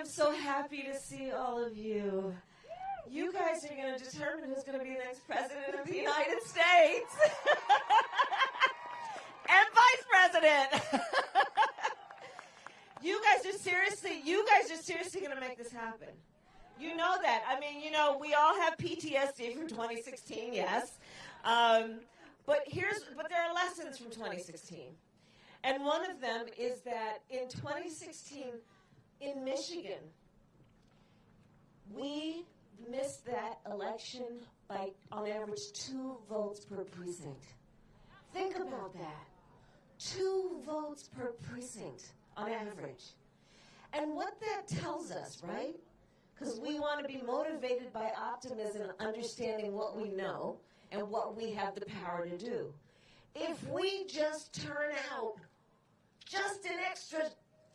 am so happy to see all of you. You guys are going to determine who's going to be the next president of the United States and vice president. you guys are seriously, you guys are seriously going to make this happen. You know that. I mean, you know, we all have PTSD from 2016, yes. Um, but here's, but there are lessons from 2016. And one of them is that in 2016, in Michigan, we missed that election by, on average, two votes per precinct. Think about that. Two votes per precinct on average. And what that tells us, right? Because we want to be motivated by optimism and understanding what we know and what we have the power to do. If we just turn out just an extra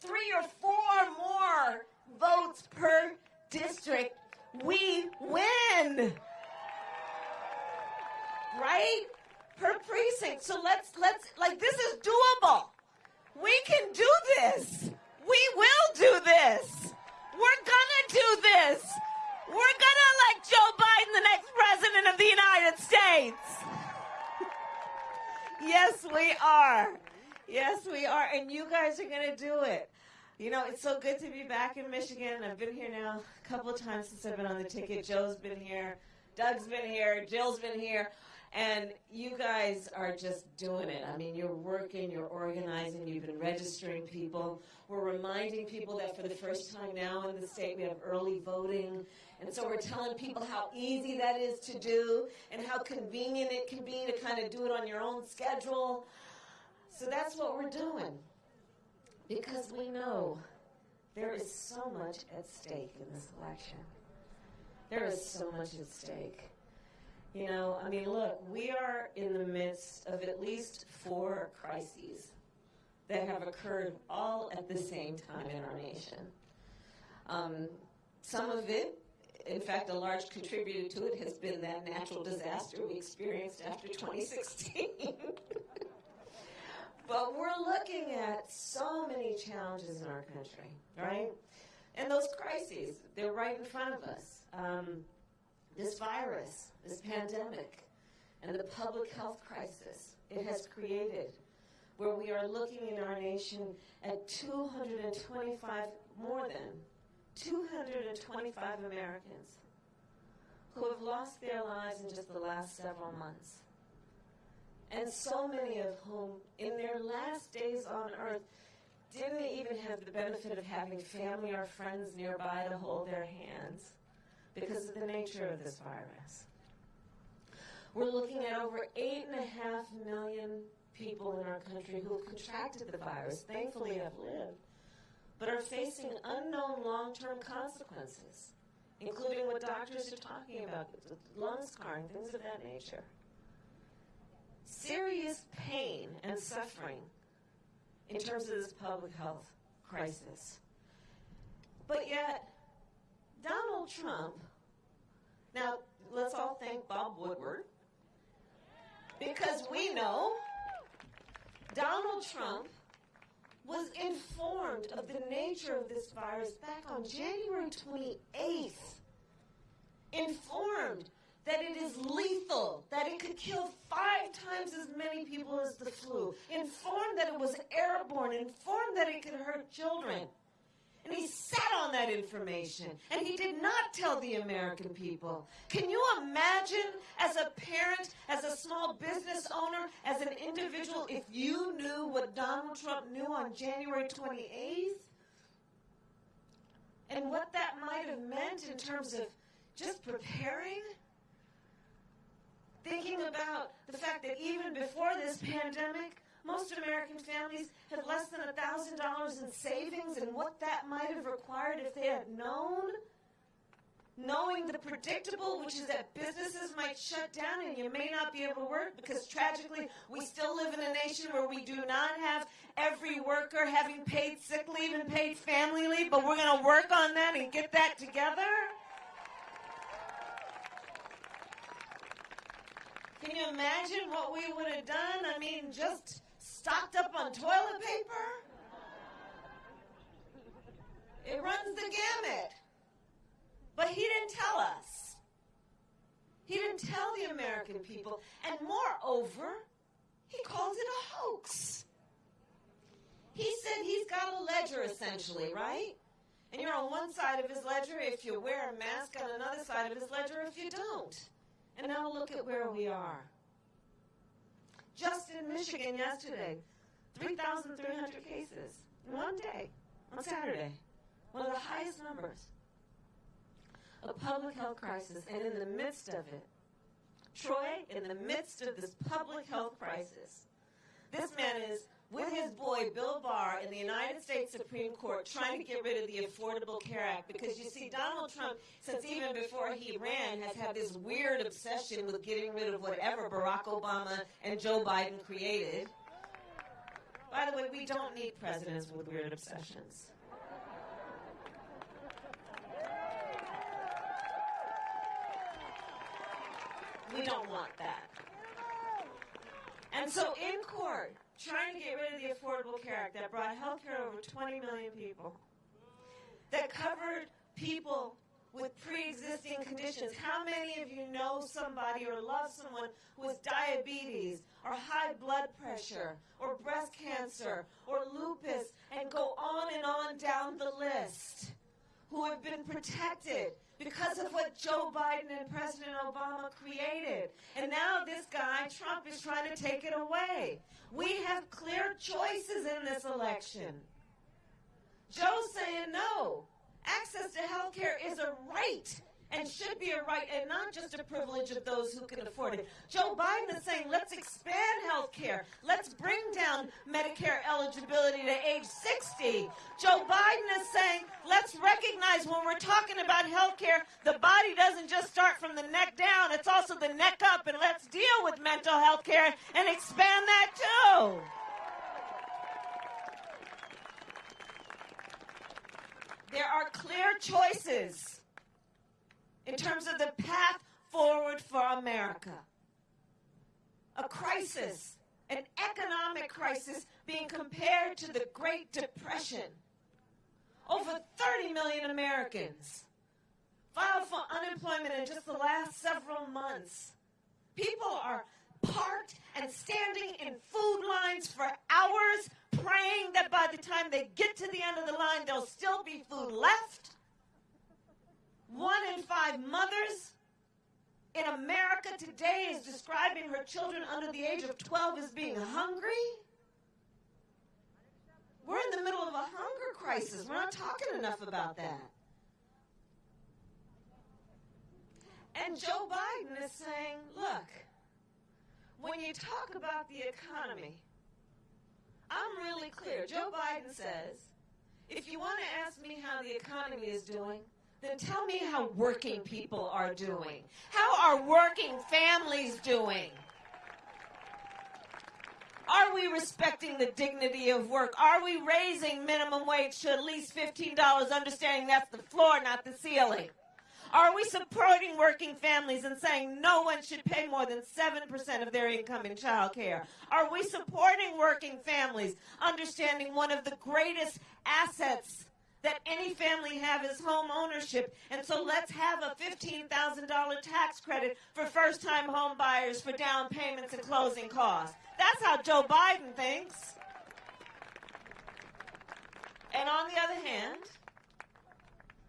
three or four more votes per district, we win. Right? Per precinct. So let's let's like this is doable. We can do this. We will do this. We're gonna do this. We're gonna elect Joe Biden the next president of the United States. yes, we are. Yes, we are. And you guys are gonna do it. You know, it's so good to be back in Michigan. I've been here now a couple of times since I've been on the ticket. Joe's been here, Doug's been here, Jill's been here. And you guys are just doing it. I mean, you're working, you're organizing, you've been registering people. We're reminding people that for the first time now in the state we have early voting. And so we're telling people how easy that is to do and how convenient it can be to kind of do it on your own schedule. So that's what we're doing. Because we know there is so much at stake in this election. There is so much at stake. You know, I mean, look, we are in the midst of at least four crises that have occurred all at the same time in our nation. Um, some of it, in fact, a large contributor to it has been that natural disaster we experienced after 2016. But we're looking at so many challenges in our country, right? And those crises, they're right in front of us. Um, this virus, this pandemic, and the public health crisis it has created, where we are looking in our nation at 225, more than 225 Americans who have lost their lives in just the last several months and so many of whom, in their last days on earth, didn't even have the benefit of having family or friends nearby to hold their hands because of the nature of this virus. We're looking at over 8.5 million people in our country who have contracted the virus, thankfully have lived, but are facing unknown long-term consequences, including what doctors are talking about, lung scarring, things of that nature serious pain and suffering in terms of this public health crisis. But yet, Donald Trump, now let's all thank Bob Woodward, because we know Donald Trump was informed of the nature of this virus back on January 28th. Informed that it is lethal, that it could kill five times as many people as the flu, informed that it was airborne, informed that it could hurt children. And he sat on that information, and he did not tell the American people. Can you imagine, as a parent, as a small business owner, as an individual, if you knew what Donald Trump knew on January 28th? And what that might have meant in terms of just preparing? Thinking about the fact that even before this pandemic, most American families had less than $1,000 in savings and what that might have required if they had known. Knowing the predictable, which is that businesses might shut down and you may not be able to work because tragically we still live in a nation where we do not have every worker having paid sick leave and paid family leave, but we're going to work on that and get that together. Can you imagine what we would have done? I mean, just stocked up on toilet paper? It runs the gamut. But he didn't tell us. He didn't tell the American people. And moreover, he calls it a hoax. He said he's got a ledger, essentially, right? And you're on one side of his ledger if you wear a mask, on another side of his ledger if you don't. And now look at where we are. Just in Michigan yesterday, 3,300 cases in one day, on Saturday. One of the highest numbers. A public health crisis, and in the midst of it, Troy, in the midst of this public health crisis, this man is with his boy Bill Barr in the United States Supreme Court trying to get rid of the Affordable Care Act because you see, Donald Trump, since even before he ran, has had this weird obsession with getting rid of whatever Barack Obama and Joe Biden created. By the way, we don't need presidents with weird obsessions. We don't want that. And so in court, trying to get rid of the Affordable Care Act that brought health care over 20 million people, that covered people with pre-existing conditions. How many of you know somebody or love someone who has diabetes or high blood pressure or breast cancer or lupus and go on and on down the list who have been protected because of what Joe Biden and President Obama created. And now this guy, Trump, is trying to take it away. We have clear choices in this election. Joe's saying no. Access to health care is a right and should be a right and not just a privilege of those who can afford it. Joe Biden is saying, let's expand health care. Let's bring down Medicare eligibility to age 60. Joe Biden is saying, let's recognize when we're talking about health care, the body doesn't just start from the neck down, it's also the neck up, and let's deal with mental health care and expand that too. There are clear choices in terms of the path forward for America. A crisis, an economic crisis being compared to the Great Depression. Over 30 million Americans filed for unemployment in just the last several months. People are parked and standing in food lines for hours praying that by the time they get to the end of the line, there'll still be food left. One in five mothers in America today is describing her children under the age of 12 as being hungry. We're in the middle of a hunger crisis. We're not talking enough about that. And Joe Biden is saying, look, when you talk about the economy, I'm really clear. Joe Biden says, if you want to ask me how the economy is doing, then tell me how working people are doing. How are working families doing? Are we respecting the dignity of work? Are we raising minimum wage to at least $15, understanding that's the floor, not the ceiling? Are we supporting working families and saying no one should pay more than 7% of their income in child care? Are we supporting working families, understanding one of the greatest assets that any family have is home ownership. And so let's have a $15,000 tax credit for first-time home buyers for down payments and closing costs. That's how Joe Biden thinks. And on the other hand,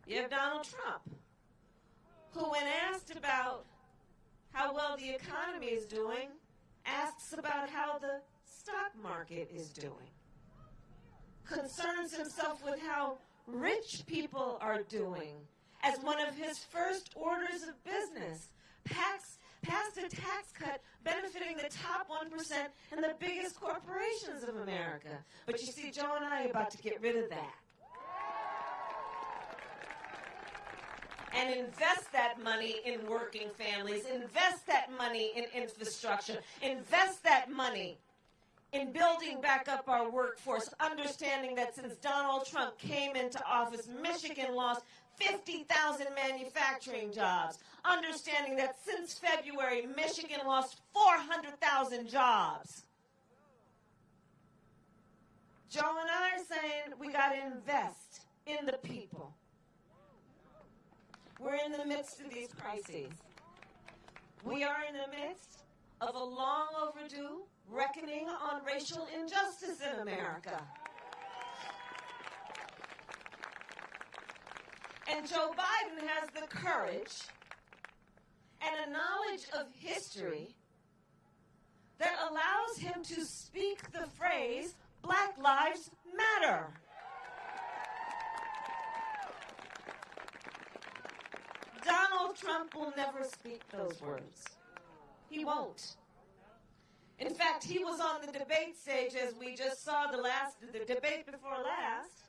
you have Donald Trump, who, when asked about how well the economy is doing, asks about how the stock market is doing, concerns himself with how rich people are doing as one of his first orders of business. Pax, passed a tax cut benefiting the top 1% and the biggest corporations of America. But you see, Joe and I are about to get rid of that. and invest that money in working families, invest that money in infrastructure, invest that money in building back up our workforce, understanding that since Donald Trump came into office, Michigan lost 50,000 manufacturing jobs. Understanding that since February, Michigan lost 400,000 jobs. Joe and I are saying we got to invest in the people. We're in the midst of these crises. We are in the midst of a long overdue reckoning on racial injustice in America. And Joe Biden has the courage and a knowledge of history that allows him to speak the phrase, Black Lives Matter. Donald Trump will never speak those words. He won't. In fact, he was on the debate stage as we just saw the last the debate before last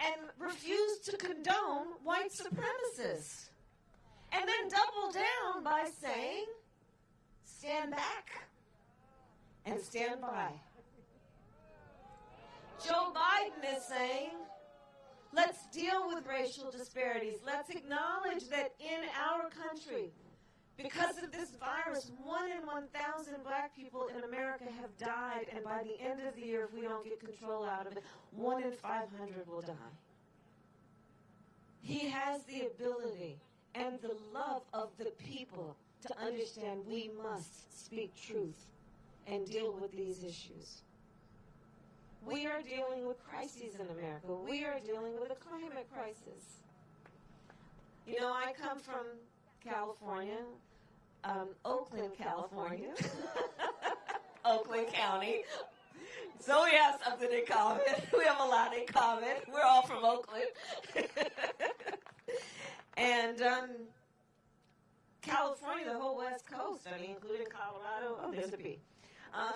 and refused to condone white supremacists. And then doubled down by saying, stand back and stand by. Joe Biden is saying, let's deal with racial disparities. Let's acknowledge that in our country, because of this virus, one in 1,000 black people in America have died, and by the end of the year, if we don't get control out of it, one in 500 will die. He has the ability and the love of the people to understand we must speak truth and deal with these issues. We are dealing with crises in America. We are dealing with a climate crisis. You know, I come from California, um, Oakland, California, Oakland County. So we have something in common. We have a lot in common. We're all from Oakland. and um, California, the whole West Coast, I mean, including Colorado. Oh, there's a B. Um,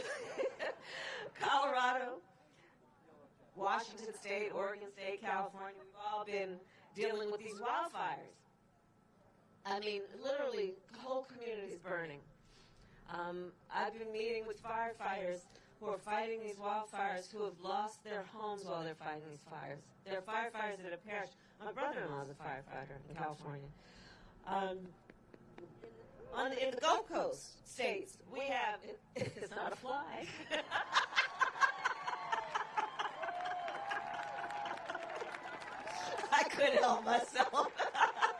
Colorado, Washington State, Oregon State, California, we've all been dealing with these wildfires. I mean, literally, the whole communities burning. Um, I've been meeting with firefighters who are fighting these wildfires who have lost their homes while they're fighting these fires. There are firefighters that have perished. My brother-in-law is a firefighter in California. Um, on in the Gulf Coast states, we have it, it's not a fly. I couldn't help myself.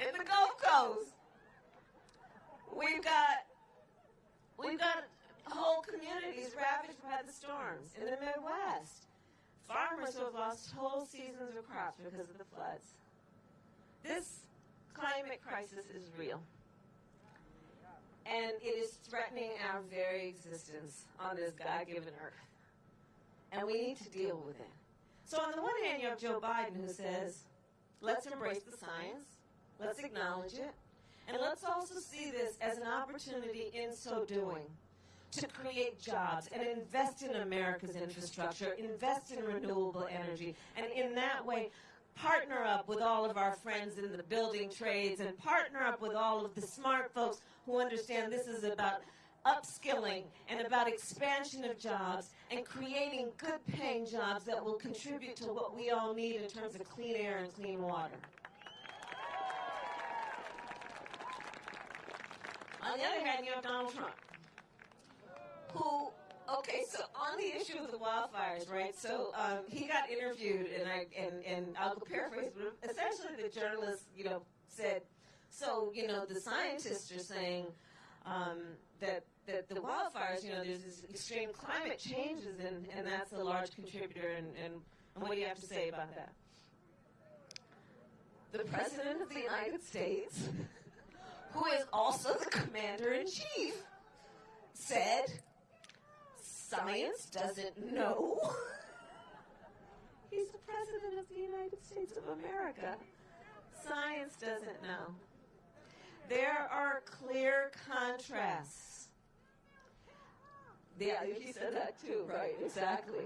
in the Coast, we've got we've got whole communities ravaged by the storms in the Midwest. Farmers who have lost whole seasons of crops because of the floods. This climate crisis is real. And it is threatening our very existence on this God given earth. And we need to deal with it. So, on the one hand, you have Joe Biden who says, let's embrace the science, let's acknowledge it, and let's also see this as an opportunity in so doing to create jobs and invest in America's infrastructure, invest in renewable energy, and in that way, partner up with all of our friends in the building trades and partner up with all of the smart folks who understand this is about upskilling and about expansion of jobs and creating good paying jobs that will contribute to what we all need in terms of clean air and clean water. On the other hand, you have Donald Trump, who, okay, so on the issue of the wildfires, right? So um, he got interviewed, and I and and I'll paraphrase, but essentially the journalist, you know, said, so you know, the scientists are saying um, that that the wildfires, you know, there's this extreme climate changes, and and that's a large contributor, and and, and what do you have to say about that? The president of the United States who is also the commander in chief, said, Science doesn't know. He's the president of the United States of America. Science doesn't know. There are clear contrasts. Yeah, he said that too, right? Exactly.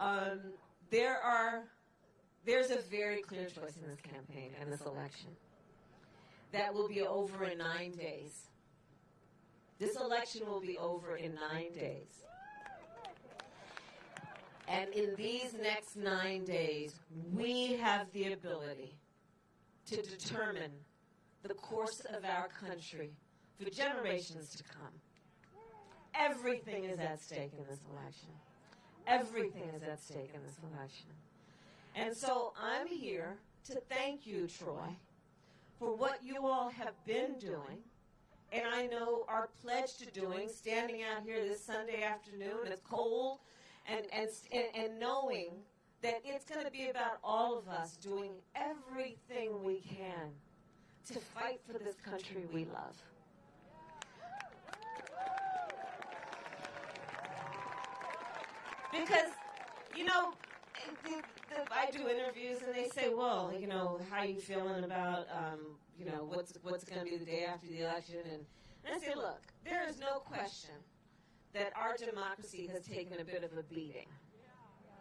Um, there are, there's a very clear choice in this campaign and this election that will be over in nine days. This election will be over in nine days. And in these next nine days, we have the ability to determine the course of our country for generations to come. everything is at stake in this election. Everything is at stake in this election. And so I'm here to thank you, Troy, for what you all have been doing. And I know are pledged to doing, standing out here this Sunday afternoon, it's cold, and, and, and, and knowing that it's going to be about all of us doing everything we can to fight for this country we love. Because, you know, I do interviews and they say, well, you know, how you feeling about, um, you know, what's what's going to be the day after the election? And, and I say, look, there is no question that our democracy has taken a bit of a beating.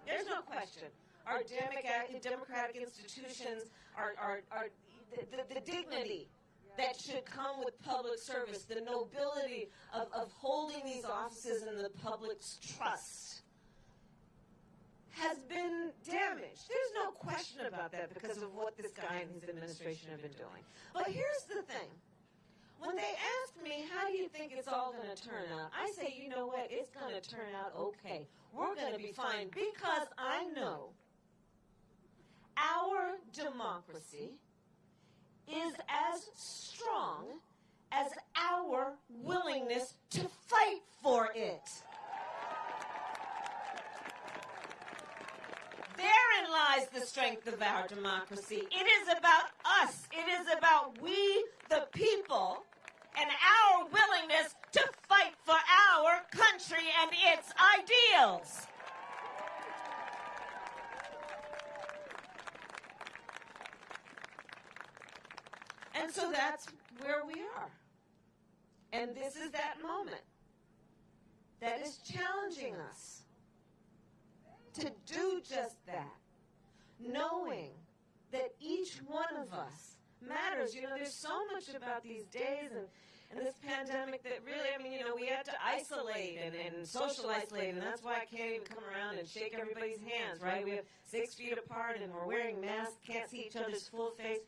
There's no question. Our democratic, democratic institutions, our, our the, the, the dignity that should come with public service, the nobility of, of holding these offices in the public's trust has been damaged. There's no question about that because of what this guy and his administration have been doing. But here's the thing. When they ask me, how do you think it's all going to turn out? I say, you know what? It's going to turn out okay. We're going to be fine because I know our democracy is as strong as our willingness to fight for it. Lies the strength of our democracy. It is about us. It is about we, the people, and our willingness to fight for our country and its ideals. And so that's where we are. And this is that moment that is challenging us to do just that, knowing that each one of us matters. You know, there's so much about these days and, and this pandemic that really, I mean, you know, we had to isolate and, and social isolate, and that's why I can't even come around and shake everybody's hands, right? We have six feet apart and we're wearing masks, can't see each other's full face.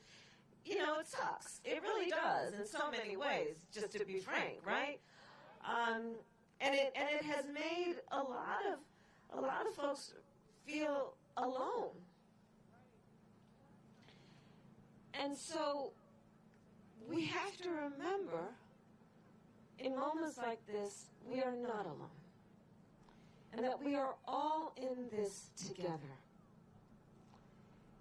You know, it sucks. It really does in so many ways, just to be frank, right? Um, and it and it has made a lot of a lot of folks feel alone. And so we have to remember in moments like this, we are not alone. And that we are all in this together.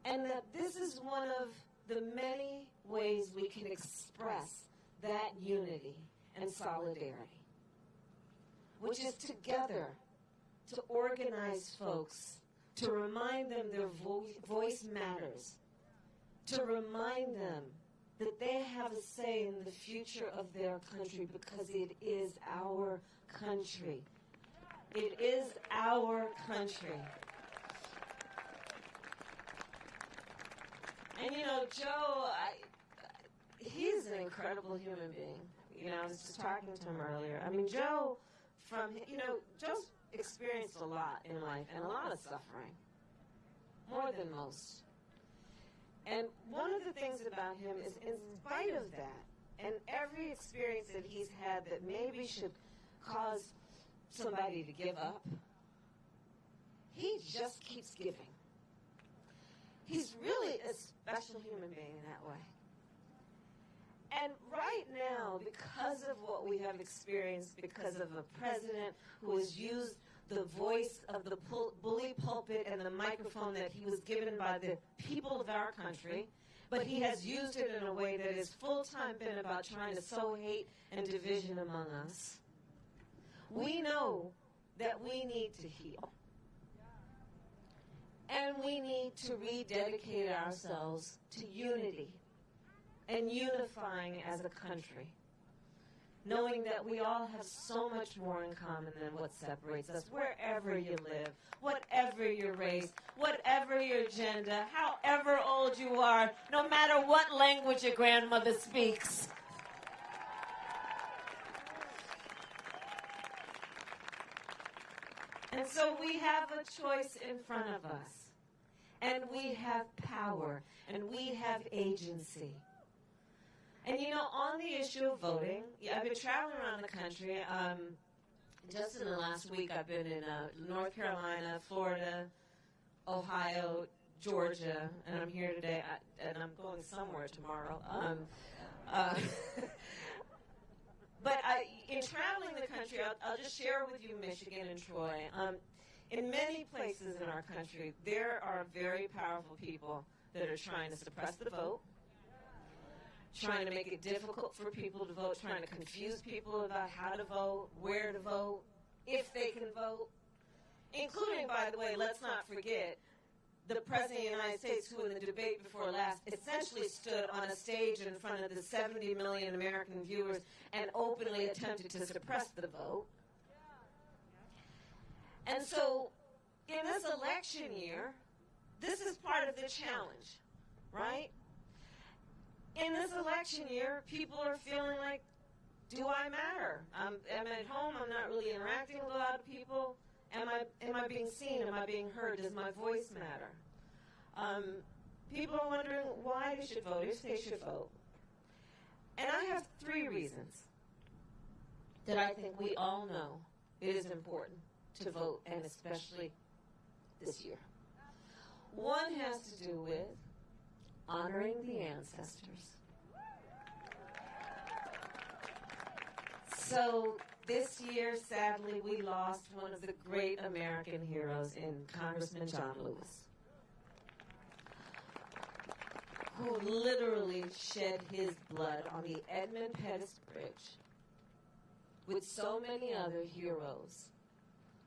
And that this is one of the many ways we can express that unity and solidarity, which is together to organize folks, to remind them their vo- voice matters, to remind them that they have a say in the future of their country because it is our country. It is our country. And you know, Joe, I, he's an incredible human being. You know, I was just talking to him earlier. I mean, Joe, from you know, Joe's experienced a lot in life and a lot of suffering, more than most. And one of the things about him is, in spite of that, and every experience that he's had that maybe should cause somebody to give up, he just keeps giving. He's really a special human being in that way. And right now, because of what we have experienced, because of a president who has used the voice of the bully pulpit and the microphone that he was given by the people of our country, but he has used it in a way that has full time been about trying to sow hate and division among us. We know that we need to heal. And we need to rededicate ourselves to unity and unifying as a country, knowing that we all have so much more in common than what separates us, wherever you live, whatever your race, whatever your gender, however old you are, no matter what language your grandmother speaks. And so we have a choice in front of us. And we have power. And we have agency. And you know, on the issue of voting, I've been traveling around the country. Um, just in the last week, I've been in uh, North Carolina, Florida, Ohio, Georgia, and I'm here today, I, and I'm going somewhere tomorrow. Um, uh, but I, in traveling the country, I'll, I'll, just share with you Michigan and Troy. Um, in many places in our country, there are very powerful people that are trying to suppress the vote, trying to make it difficult for people to vote, trying to confuse people about how to vote, where to vote, if they can vote, including, by the way, let's not forget, the President of the United States, who in the debate before last essentially stood on a stage in front of the 70 million American viewers and openly attempted to suppress the vote. And so, in this election year, this is part of the challenge, right? In this election year, people are feeling like, do I matter? I'm, I'm at home, I'm not really interacting with a lot of people. Am I, am I being seen? Am I being heard? Does my voice matter? Um, people are wondering why they should vote, if they should vote. And I have three reasons that I think we all know it is important to vote, and especially this year. One has to do with honoring the ancestors. So this year, sadly, we lost one of the great American heroes in Congressman John Lewis, who literally shed his blood on the Edmund Pettus Bridge with so many other heroes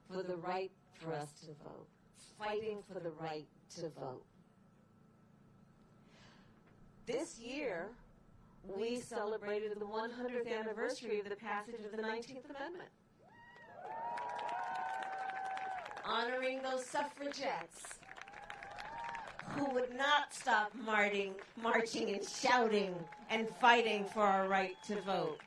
for the right for us to vote, fighting for the right to vote. This year, we celebrated the 100th anniversary of the passage of the 19th Amendment. Honoring those suffragettes who would not stop marching, marching and shouting and fighting for our right to vote.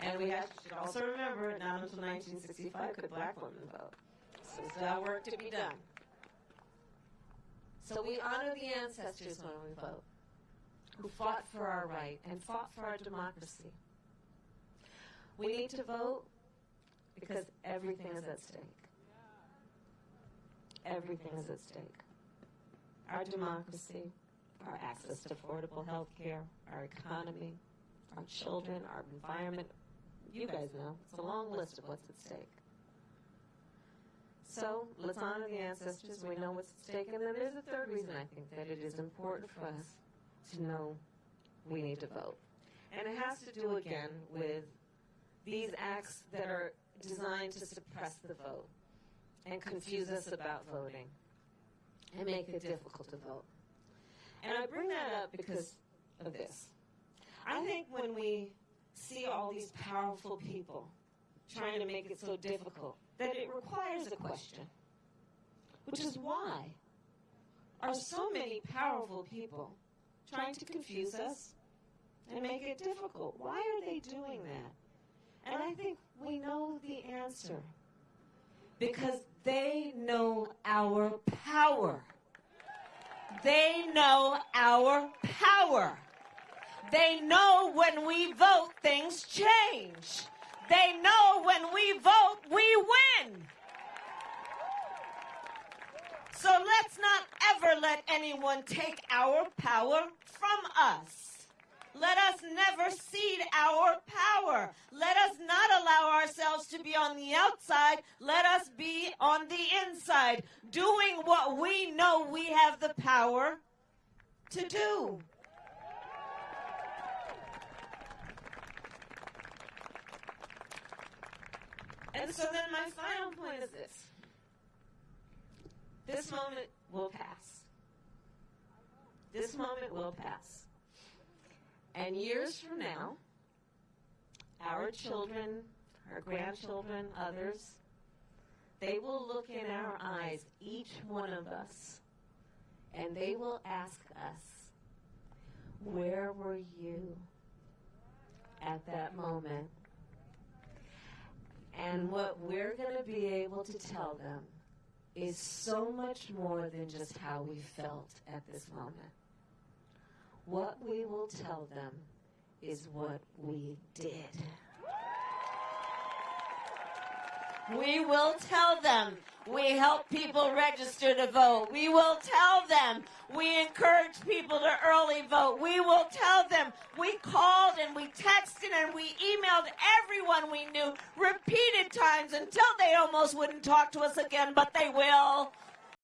And we have, should also remember, not until 1965 could black women vote. So there's still work to be done. So we honor the ancestors when we vote, who fought for our right and fought for our democracy. We need to vote because everything is at stake. Everything is at stake. Our democracy, our access to affordable health care, our economy, our children, our environment. You guys know. It's a long list of what's at stake. So let's honor the ancestors. We know what's at stake. And then there's a third reason I think that it is important for us to know we need to vote. And it has to do, again, with these acts that are designed to suppress the vote and confuse us about voting and make it difficult to vote. And I bring that up because of this. I think when we see all these powerful people trying to make it so difficult, that it requires a question, which is why are so many powerful people trying to confuse us and make it difficult? Why are they doing that? And I think we know the answer. Because they know our power. They know our power. They know when we vote, things change. They know when we vote, we win. So let's not ever let anyone take our power from us. Let us never cede our power. Let us not allow ourselves to be on the outside. Let us be on the inside, doing what we know we have the power to do. And so then my final point is this. This moment will pass. This moment will pass. And years from now, our children, our grandchildren, others, they will look in our eyes, each one of us, and they will ask us, Where were you at that moment? And what we're going to be able to tell them is so much more than just how we felt at this moment. What we will tell them is what we did. We will tell them we help people register to vote. We will tell them we encourage people to early vote. We will tell them we called and we texted and we emailed everyone we knew repeated times until they almost wouldn't talk to us again, but they will.